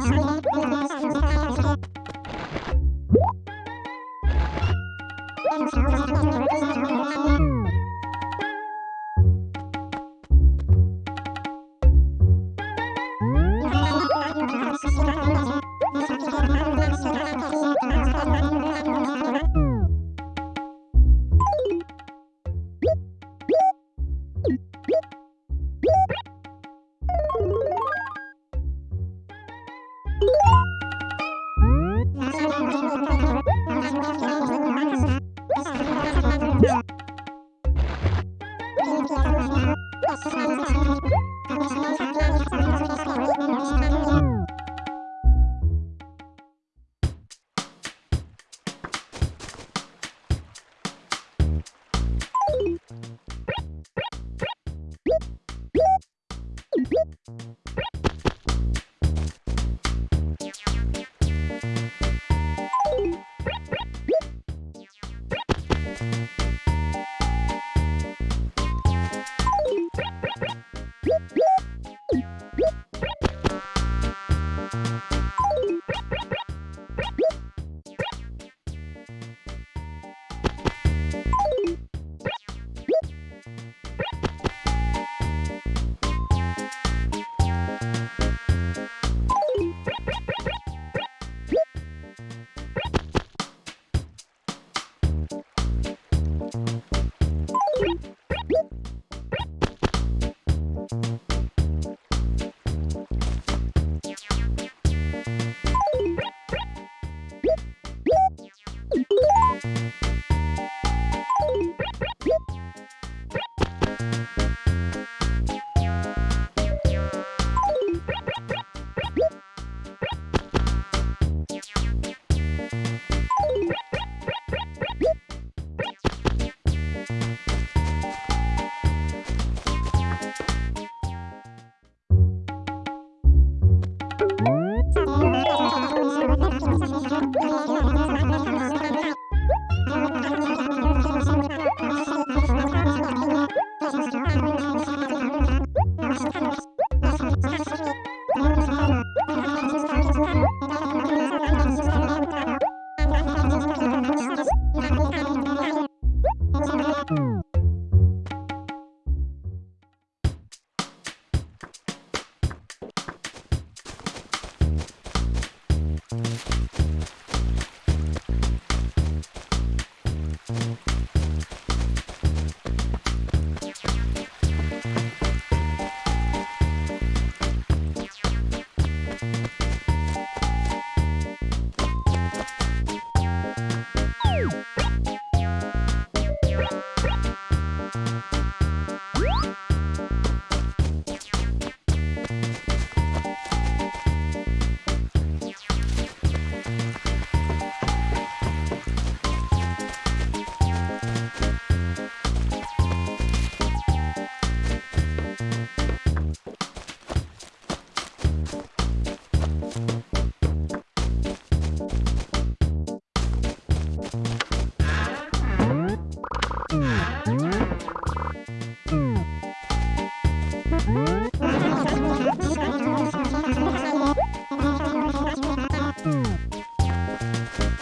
Sorry.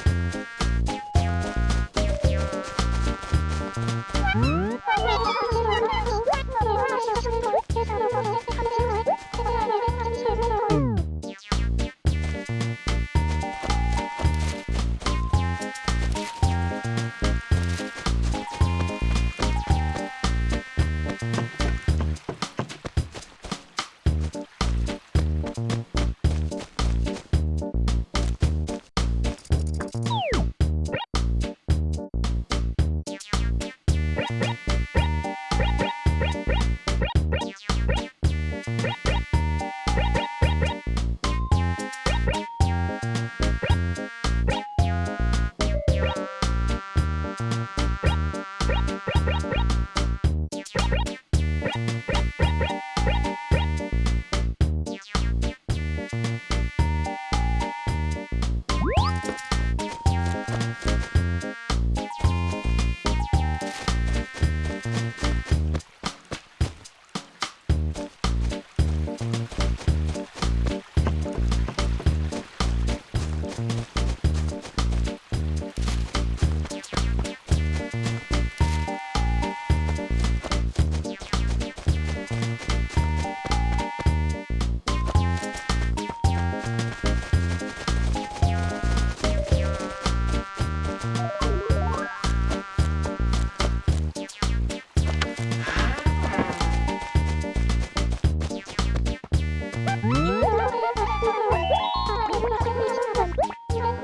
you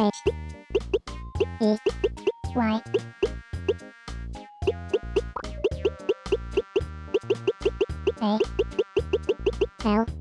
H E Y A L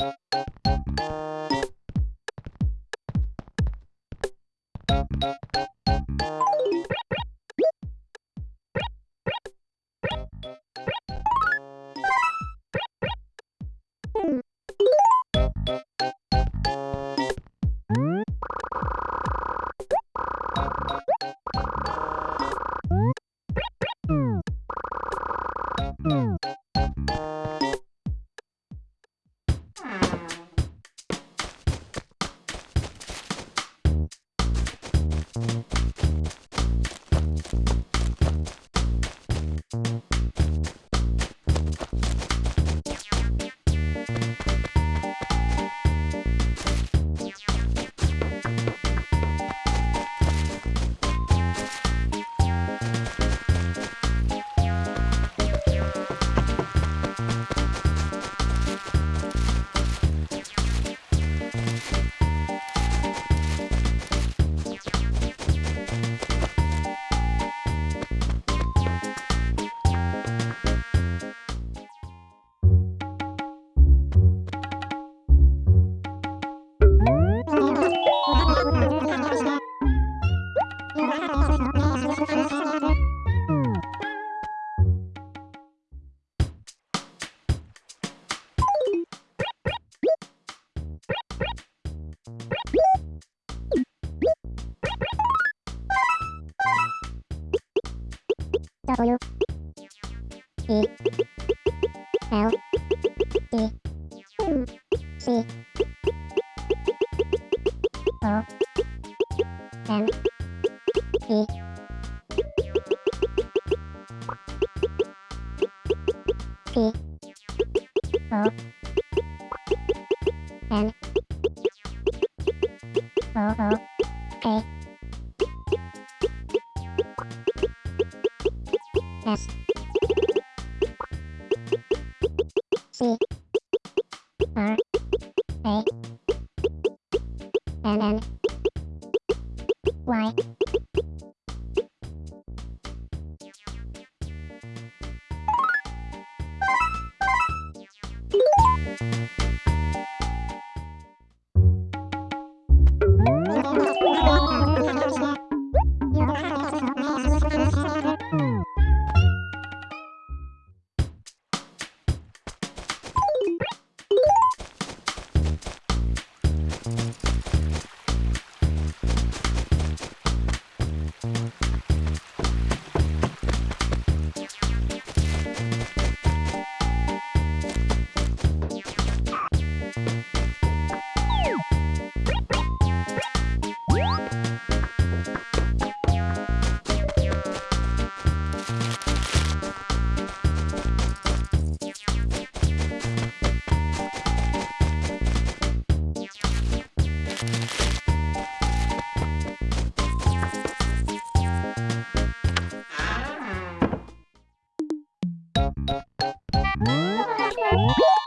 あ。E C. O. M Oh!